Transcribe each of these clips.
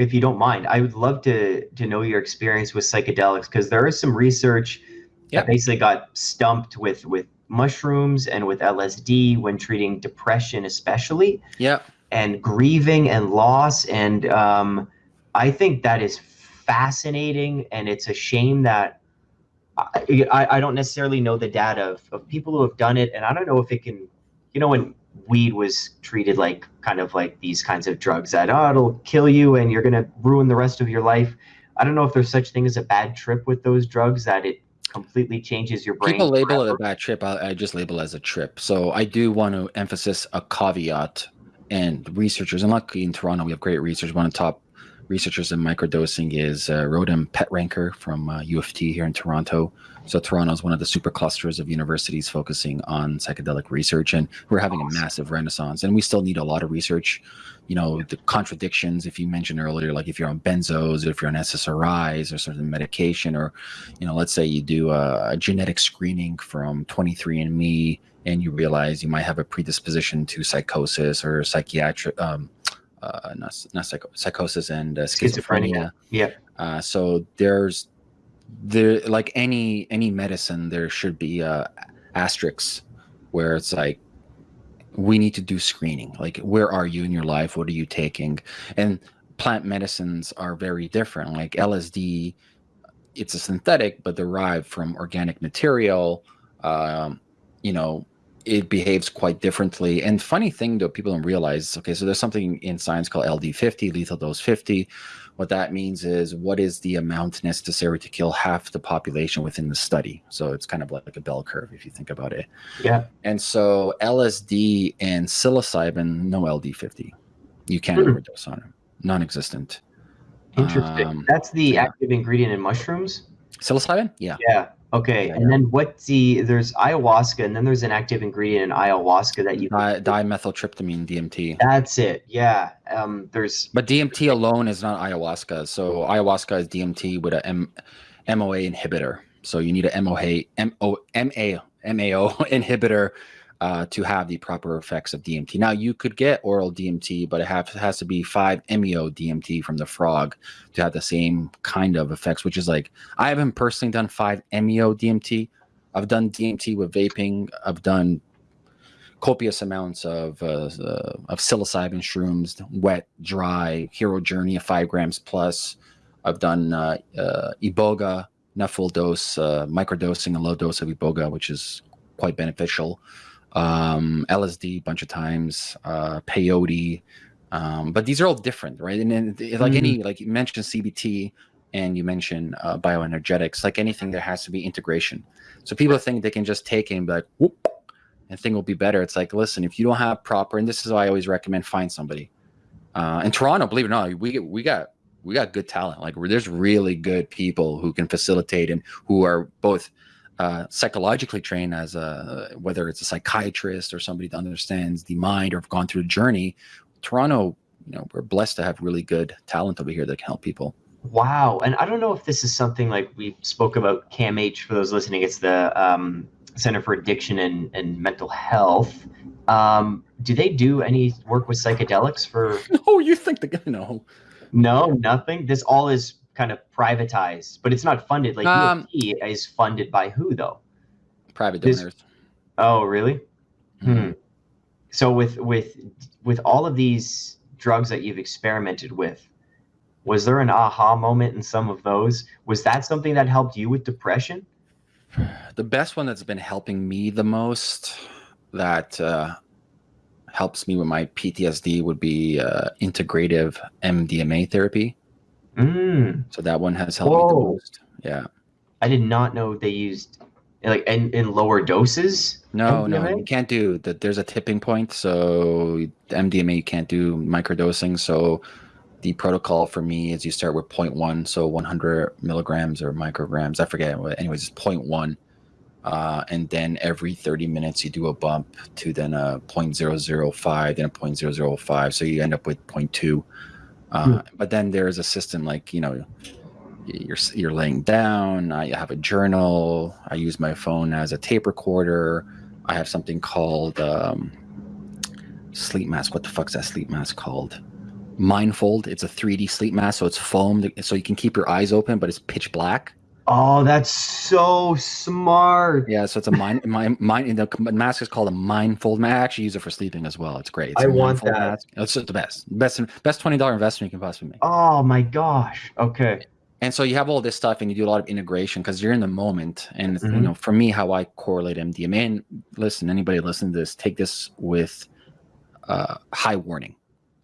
if you don't mind, I would love to to know your experience with psychedelics because there is some research Yeah. that basically got stumped with with mushrooms and with LSD when treating depression, especially Yeah. and grieving and loss. And um, I think that is fascinating, and it's a shame that I, I I don't necessarily know the data of, of people who have done it, and I don't know if it can, you know, when weed was treated like kind of like these kinds of drugs that oh it'll kill you and you're gonna ruin the rest of your life. I don't know if there's such thing as a bad trip with those drugs that it completely changes your brain. People label it a bad trip. I, I just label it as a trip. So I do want to emphasize a caveat and researchers, and luckily in Toronto, we have great researchers, One of the top researchers in microdosing is uh, Rotem Petranker from uh, U of T here in Toronto. So Toronto is one of the super clusters of universities focusing on psychedelic research, and we're having a massive renaissance. And we still need a lot of research. You know, the contradictions. If you mentioned earlier, like if you're on benzos, or if you're on SSRIs or certain medication, or you know, let's say you do a, a genetic screening from 23andMe and you realize you might have a predisposition to psychosis or psychiatric, um, uh, not, not psycho- psychosis and uh, schizophrenia. Schizophrenia. Yeah. Uh, so there's there like any any medicine, there should be uh, asterisks where it's like we need to do screening. Like where are you in your life? What are you taking? And plant medicines are very different. Like LSD, it's a synthetic but derived from organic material. Um, you know, it behaves quite differently. And funny thing though, people don't realize. Okay, so there's something in science called LD50, lethal dose 50. What that means is what is the amount necessary to kill half the population within the study. So it's kind of like a bell curve if you think about it. Yeah. And so LSD and psilocybin, no LD50. You can't Hmm. overdose on them. Non-existent. Interesting. Um, That's the yeah. active ingredient in mushrooms. Psilocybin? Yeah. Yeah. Okay. Yeah, and then what's the there's ayahuasca and then there's an active ingredient in ayahuasca that you Di- dimethyltryptamine, DMT. That's it. Yeah. Um there's But DMT alone is not ayahuasca. So ayahuasca is DMT with a M- MOA inhibitor. So you need a MOA, MO, MA, inhibitor uh, to have the proper effects of DMT. Now you could get oral DMT, but it have, has to be five MEO DMT from the frog to have the same kind of effects. Which is like I haven't personally done five MEO DMT. I've done DMT with vaping. I've done copious amounts of uh, uh, of psilocybin shrooms, wet, dry, hero journey of five grams plus. I've done uh, uh, iboga, not full dose, uh, microdosing, a low dose of iboga, which is quite beneficial. Um, LSD, a bunch of times, uh, peyote, um, but these are all different, right? And then, th- like any, like you mentioned CBT, and you mentioned uh, bioenergetics, like anything, there has to be integration. So people think they can just take it and be like, whoop, and thing will be better. It's like, listen, if you don't have proper, and this is why I always recommend find somebody. Uh, in Toronto, believe it or not, we we got we got good talent. Like there's really good people who can facilitate and who are both uh, psychologically trained as a whether it's a psychiatrist or somebody that understands the mind or have gone through the journey. Toronto, you know, we're blessed to have really good talent over here that can help people. wow. And I don't know if this is something like we spoke about CAMH for those listening. It's the um, Center for Addiction and, and Mental Health. Um, do they do any work with psychedelics for Oh, you think the guy? No, no, nothing? This all is kind of privatized, but it's not funded. Like Um, U of T is funded by who though? private This- donors. Oh, really? Mhm. Hmm. So with with with all of these drugs that you've experimented with, was there an aha moment in some of those? Was that something that helped you with depression? The best one that's been helping me the most that uh, helps me with my PTSD would be uh, integrative MDMA therapy. Mm, So that one has helped me the most. Yeah. I did not know they used like in, in lower doses. No, no, you can't do that. There's a tipping point. So MDMA you can't do microdosing. So the protocol for me is you start with 0.1, so 100 milligrams or micrograms. I forget. Anyways, it's 0.1. Uh, and then every 30 minutes you do a bump to then a 0.005, then a 0.005. So you end up with 0.2. Uh, But then there's a system like, you know, you're you're laying down. I have a journal. I use my phone as a tape recorder. I have something called um, sleep mask. What the fuck's that sleep mask called? Mindfold. It's a 3D sleep mask, so it's foamed, so you can keep your eyes open, but it's pitch black. Oh, that's so smart. Yeah, so it's a mind, mind, mind. The mask is called a Mindfold mask. I actually use it for sleeping as well. It's great. It's I want that. Mask. It's just the best, best, best twenty dollar investment you can possibly make. Oh my gosh. Okay. And so you have all this stuff, and you do a lot of integration because you're in the moment. And mm-hmm. you know, for me, how I correlate MDMA. And listen, anybody listen to this, take this with uh, high warning.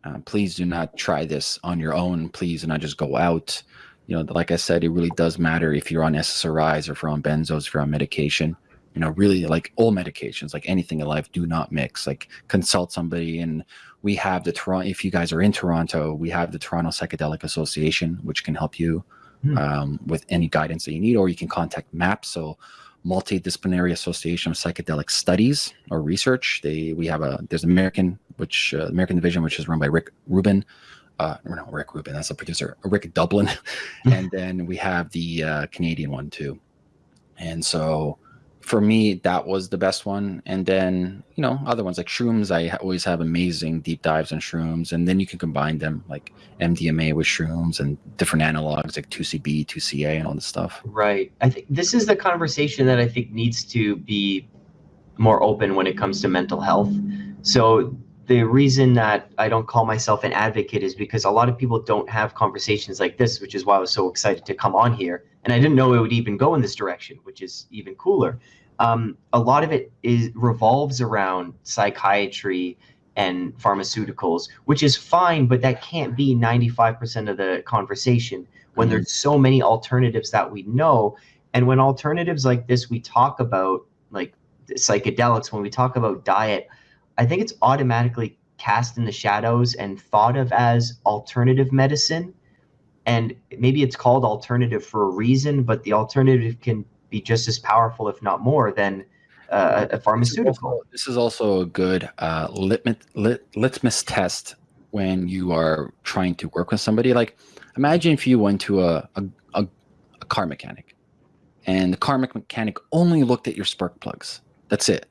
Uh, please do not try this on your own. Please do not just go out you know, like I said, it really does matter if you're on SSRIs or if you're on benzos, if you're on medication. You know, really like all medications, like anything in life, do not mix. Like consult somebody. And we have the Toronto, if you guys are in Toronto, we have the Toronto Psychedelic Association, which can help you hmm. um, with any guidance that you need, or you can contact MAPS. So multidisciplinary association of psychedelic studies or research they we have a there's american which uh, american division which is run by rick rubin uh, no, Rick Rubin, that's the producer, Rick Doblin. and then we have the uh, Canadian one too. And so for me, that was the best one. And then, you know, other ones like shrooms, I always have amazing deep dives on shrooms. And then you can combine them like MDMA with shrooms and different analogs like 2CB, 2CA, and all this stuff. Right. I think this is the conversation that I think needs to be more open when it comes to mental health. So the reason that I don't call myself an advocate is because a lot of people don't have conversations like this, which is why I was so excited to come on here. And I didn't know it would even go in this direction, which is even cooler. Um, a lot of it is revolves around psychiatry and pharmaceuticals, which is fine, but that can't be 95% of the conversation when mm-hmm. there's so many alternatives that we know. And when alternatives like this, we talk about like psychedelics, when we talk about diet, I think it's automatically cast in the shadows and thought of as alternative medicine. And maybe it's called alternative for a reason, but the alternative can be just as powerful, if not more, than uh, a pharmaceutical. This is also, a good uh, litmus, lit, litmus test when you are trying to work with somebody. Like, imagine if you went to a, a, a, a car mechanic and the car mechanic only looked at your spark plugs. That's it.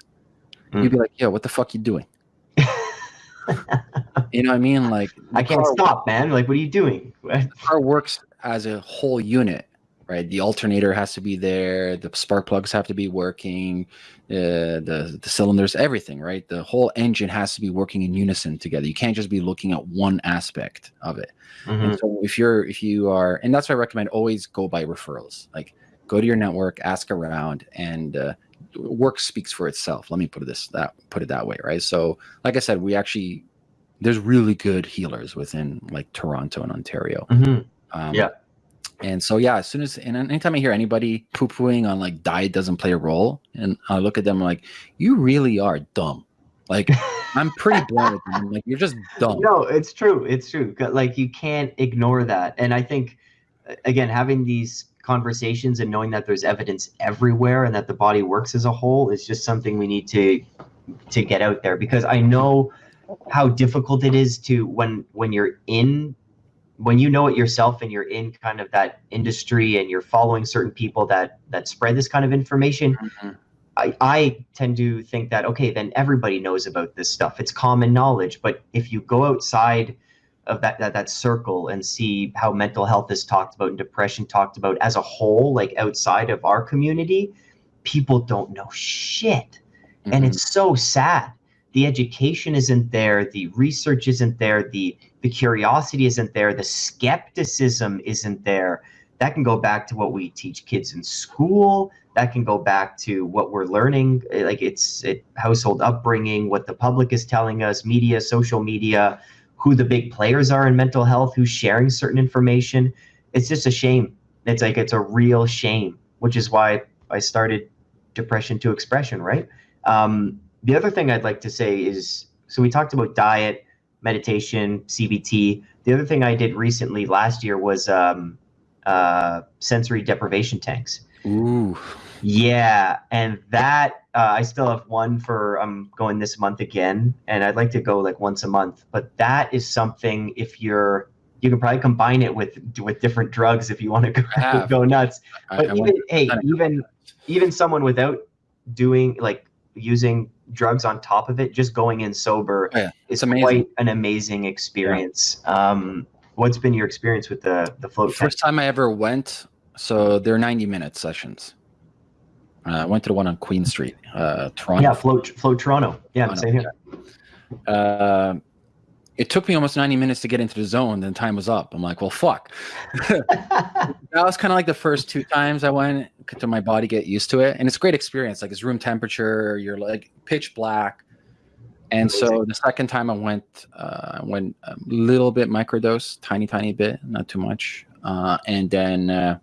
Mm. You'd be like, "Yo, what the fuck you doing?" you know what I mean? Like, I can't stop, man. Like, what are you doing? the car works as a whole unit, right? The alternator has to be there. The spark plugs have to be working. Uh, the the cylinders, everything, right? The whole engine has to be working in unison together. You can't just be looking at one aspect of it. Mm-hmm. And so, if you're if you are, and that's why I recommend always go by referrals. Like, go to your network, ask around, and uh, work speaks for itself. Let me put it this that put it that way, right? So, like I said, we actually there's really good healers within like Toronto and Ontario. Mm-hmm. Um, yeah. And so yeah, as soon as and anytime I hear anybody poo pooing on like diet doesn't play a role, and I look at them like, you really are dumb. Like I'm pretty blunt with them. Like you're just dumb. No, it's true. It's true. Like you can't ignore that. And I think again, having these conversations and knowing that there's evidence everywhere and that the body works as a whole is just something we need to to get out there. Because I know how difficult it is to when when you're in when you know it yourself and you're in kind of that industry and you're following certain people that that spread this kind of information mm-hmm. I, I tend to think that okay then everybody knows about this stuff. It's common knowledge. But if you go outside of that, that that circle and see how mental health is talked about and depression talked about as a whole like outside of our community people don't know shit. Mm-hmm. and it's so sad. The education isn't there the research isn't there the the curiosity isn't there the skepticism isn't there. That can go back to what we teach kids in school. That can go back to what we're learning like it's it, household upbringing what the public is telling us media social media who the big players are in mental health, who's sharing certain information. It's just a shame. It's like it's a real shame, which is why I started Depression to Expression, right? Um, the other thing I'd like to say is so we talked about diet, meditation, CBT. The other thing I did recently last year was um, uh, sensory deprivation tanks. Ooh. Yeah, and that uh, I still have one for I'm going this month again, and I'd like to go like once a month. But that is something if you're you can probably combine it with with different drugs if you want to go, go nuts. But I, I even hey, even even someone without doing like using drugs on top of it, just going in sober Oh, yeah. is amazing. quite an amazing experience. Um, what's been your experience with the the float? First time I ever went, so they're 90 minute sessions. Uh, I went to the one on Queen Street, uh, Toronto. Yeah, float float Toronto. Yeah, Toronto, same here. Uh, it took me almost 90 minutes to get into the zone, then time was up. I'm like, well, fuck. that was kind of like the first two times I went to my body get used to it. And it's a great experience. Like it's room temperature, you're like pitch black. And so the second time I went, uh, I went a little bit microdose, tiny, tiny bit, not too much. Uh, and then uh,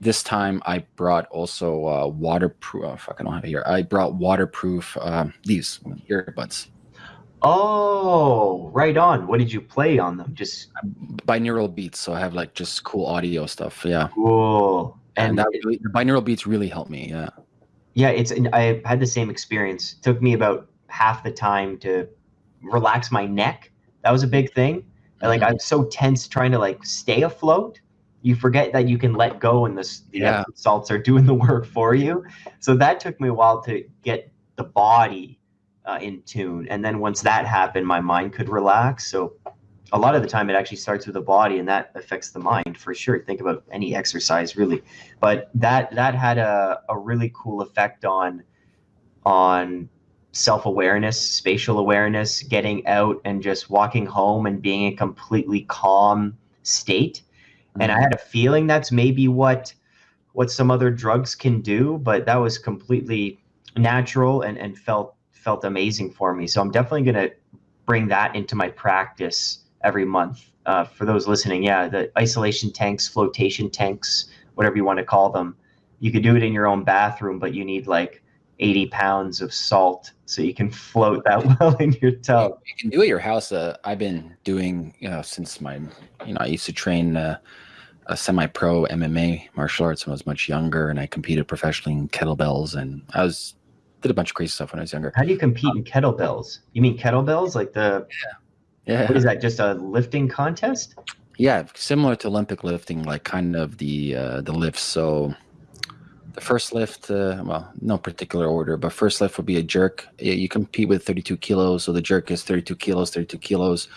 this time I brought also uh, waterproof. Oh, fuck, I don't have it here. I brought waterproof um, these earbuds. oh, right on. What did you play on them? Just binaural beats so i have like just cool audio stuff yeah cool. and, And that really, the binaural beats really helped me yeah yeah, it's. I had the same experience. It took me about half the time to relax my neck. That was a big thing. And, like Mhm. I'm so tense trying to like stay afloat. You forget that you can let go, and the, the Yeah. Salts are doing the work for you. So that took me a while to get the body uh, in tune, and then once that happened, my mind could relax. So a lot of the time, it actually starts with the body, and that affects the mind for sure. Think about any exercise, really, but that that had a, a really cool effect on on self-awareness spatial awareness getting out and just walking home and being in a completely calm state and i had a feeling that's maybe what what some other drugs can do but that was completely natural and and felt felt amazing for me. So i'm definitely going to bring that into my practice every month. Uh, for those listening yeah the isolation tanks flotation tanks whatever you want to call them you could do it in your own bathroom but you need like 80 pounds of salt so you can float that well in your tub. You can do it at your house uh, i've been doing you know since my you know i used to train uh, a semi-pro mma martial arts when i was much younger and i competed professionally in kettlebells and i was did a bunch of crazy stuff when i was younger. How do you compete in kettlebells? You mean kettlebells? Like the yeah. what is that just a lifting contest? Yeah, similar to Olympic lifting, like kind of the uh, the lifts. So the first lift, uh, well, no particular order, but first lift would be a jerk. You compete with 32 kilos, so the jerk is 32 kilos, 32 kilos.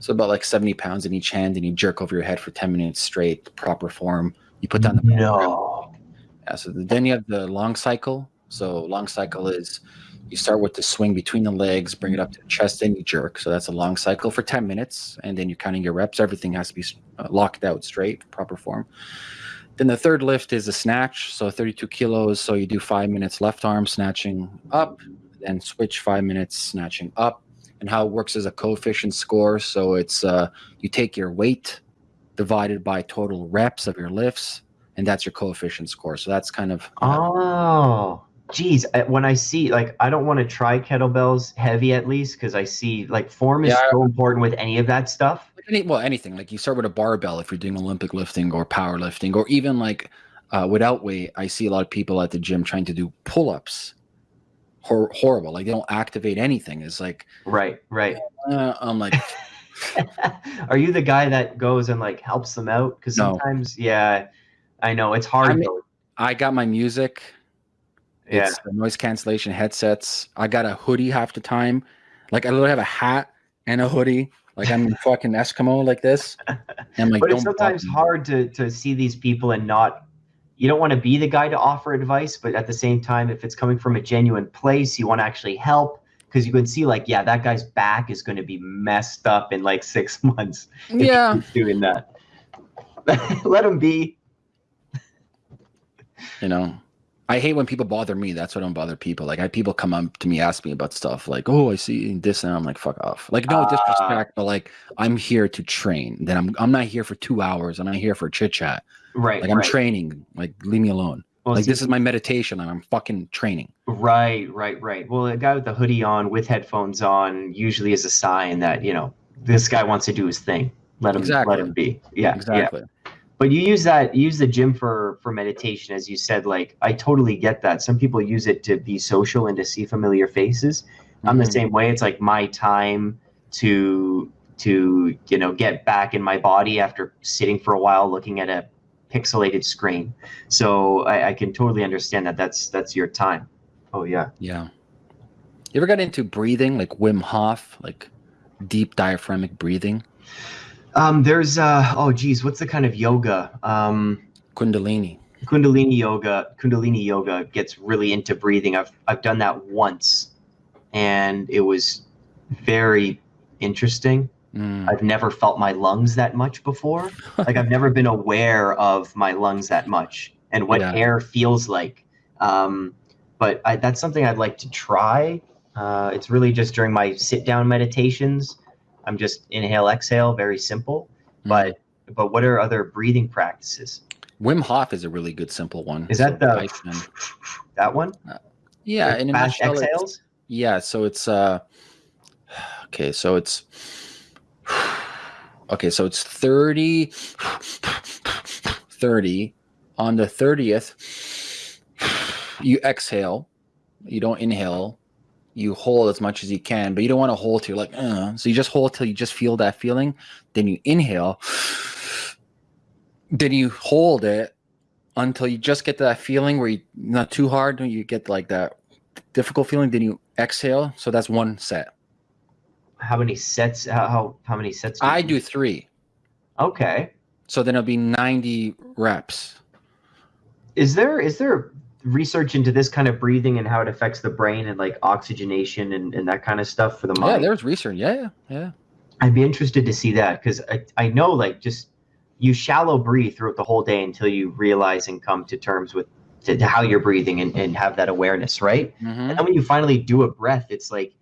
So about like 70 pounds in each hand, and you jerk over your head for 10 minutes straight, proper form. You put down the no yeah, so then you have the long cycle. So long cycle is you start with the swing between the legs, bring it up to the chest, then you jerk. So that's a long cycle for 10 minutes, and then you're counting your reps. Everything has to be uh, locked out straight, proper form. Then the third lift is a snatch. So 32 kilos. So you do five minutes left arm snatching up, then switch five minutes snatching up. And how it works is a coefficient score. So it's uh, you take your weight divided by total reps of your lifts, and that's your coefficient score. So that's kind of oh geez I- when i see like i don't want to try kettlebells heavy at least because i see like form is Yeah, so important with any of that stuff any, well anything. Like you start with a barbell if you're doing Olympic lifting or powerlifting, or even like uh, without weight. I see a lot of people at the gym trying to do pull-ups. Hor- horrible. Like they don't activate anything. It's like right right uh, I'm like Are you the guy that goes and like helps them out? Because No. sometimes, yeah, I know it's hard. I mean- I got my music. yeah, It's the noise cancellation headsets. I got a hoodie half the time. Like I literally have a hat and a hoodie. Like I'm a fucking Eskimo like this. And like, but it's don't sometimes hard to to see these people and not. You don't want to be the guy to offer advice, but at the same time, if it's coming from a genuine place, you want to actually help because you can see, like, yeah, that guy's back is going to be messed up in like six months. Yeah. doing that. Let him be. you know i hate when people bother me that's why I don't bother people like i people come up to me ask me about stuff like oh i see this and i'm like fuck off like no Ah. disrespect but like i'm here to train then i'm i'm not here for two hours i'm not here for chit chat Right. like i'm right. training like leave me alone Well, like see, this is my meditation and i'm fucking training Right, right, right. Well, a guy with the hoodie on, with headphones on, usually is a sign that you know this guy wants to do his thing. Let him, Exactly. let him be. Yeah, yeah. But you use that, use the gym for for meditation, as you said. Like, I totally get that. Some people use it to be social and to see familiar faces. I'm the Mhm. same way. It's like my time to to you know get back in my body after sitting for a while looking at a pixelated screen. So I, I can totally understand that. That's that's your time. Oh yeah. yeah You ever got into breathing, like Wim Hof, like deep diaphragmic breathing? Um, there's uh, oh geez, what's the kind of yoga? Um, Kundalini. Kundalini yoga. Kundalini yoga gets really into breathing. I've I've done that once, and it was very interesting. Mm. I've never felt my lungs that much before. like I've never been aware of my lungs that much and what Yeah. air feels like. Um, but I, that's something I'd like to try. Uh, it's really just during my sit down meditations. I'm just inhale, exhale, very simple. Mm. But but what are other breathing practices? Wim Hof is a really good simple one. Is that So the Iceman. that one? Yeah, Like in a fast nutshell, exhales. Yeah, so it's uh okay, so it's okay, so it's 30 30 on the 30th you exhale, you don't inhale, you hold as much as you can, but you don't want to hold till you're like uh, so you just hold till you just feel that feeling, then you inhale, then you hold it until you just get to that feeling where you not too hard, you get like that difficult feeling, then you exhale. So that's one set. How many sets? How how, how many sets? I do three. Okay. So then it'll be 90 reps. Is there is there research into this kind of breathing and how it affects the brain and like oxygenation and, and that kind of stuff for the mind. Yeah, there's research. Yeah, yeah, yeah. I'd be interested to see that because I, I know like just you shallow breathe throughout the whole day until you realize and come to terms with to, to how you're breathing and, and have that awareness, right? Mhm. And then when you finally do a breath, it's like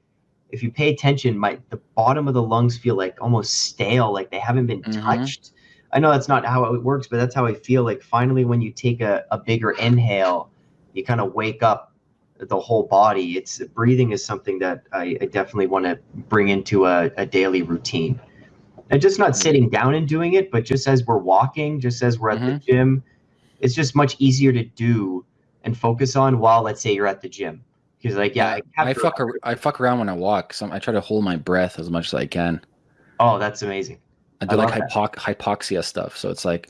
if you pay attention, my the bottom of the lungs feel like almost stale, like they haven't been Mhm. touched. I know that's not how it works, but that's how I feel. Like finally, when you take a, a bigger inhale, you kind of wake up the whole body. It's breathing is something that I, I definitely want to bring into a, a daily routine. And just not sitting down and doing it, but just as we're walking, just as we're at the mm-hmm. gym, it's just much easier to do and focus on while let's say you're at the gym. Because like yeah, I, to- fuck ar- I fuck around when I walk. So I try to hold my breath as much as I can. Oh, that's amazing. I do I like hypox- hypoxia stuff. So it's like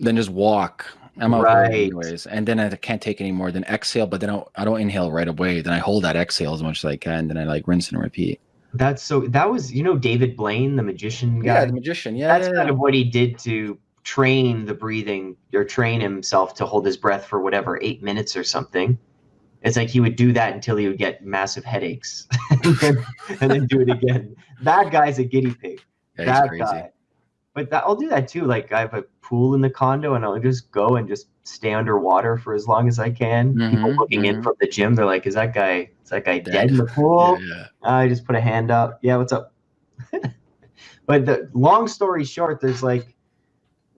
then just walk. I'm out Right. anyways, and then I can't take any more. Then exhale, but then I don't, I don't inhale right away. Then I hold that exhale as much as I can. Then I like rinse and repeat. That's so that was you know David Blaine, the magician guy. Yeah, the magician. Yeah, that's yeah, kind yeah. of what he did to train the breathing or train himself to hold his breath for whatever eight minutes or something. It's like he would do that until he would get massive headaches, and, then, and then do it again. That guy's a guinea pig. That crazy. guy. But that, I'll do that too. Like I have a pool in the condo, and I'll just go and just stay underwater for as long as I can. People Mhm, looking in mhm. from the gym, they're like, "Is that guy? Is that guy dead, Dead. in the pool?" Yeah, yeah. I just put a hand up. Yeah, what's up? but the long story short, there's like,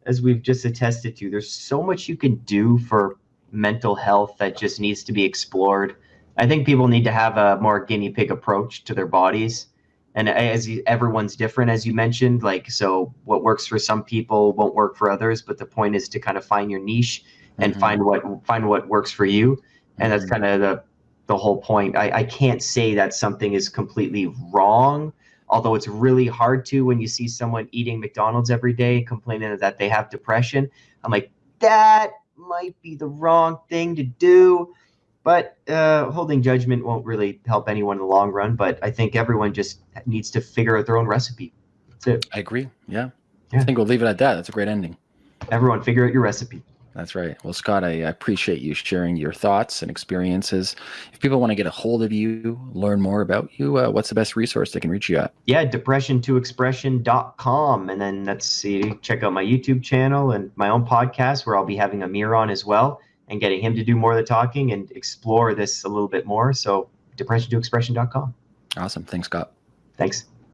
as we've just attested to, there's so much you can do for mental health that just needs to be explored. I think people need to have a more guinea pig approach to their bodies. And as you, everyone's different, as you mentioned, like, so what works for some people won't work for others. But the point is to kind of find your niche and Mhm. find what find what works for you and that's Mhm. kind of the the whole point I, I can't say that something is completely wrong although it's really hard to when you see someone eating mcdonald's every day complaining that they have depression i'm like that might be the wrong thing to do but uh, holding judgment won't really help anyone in the long run but i think everyone just needs to figure out their own recipe that's it I agree. Yeah. Yeah. I think we'll leave it at that. That's a great ending. everyone figure out your recipe That's right. Well, Scott, I, appreciate you sharing your thoughts and experiences. If people want to get a hold of you, learn more about you, uh, what's the best resource they can reach you at? yeah depression to expression.com and then let's see check out my youtube channel and my own podcast where i'll be having amir on as well and getting him to do more of the talking and explore this a little bit more so depression to expression.com Awesome. Thanks, Scott. thanks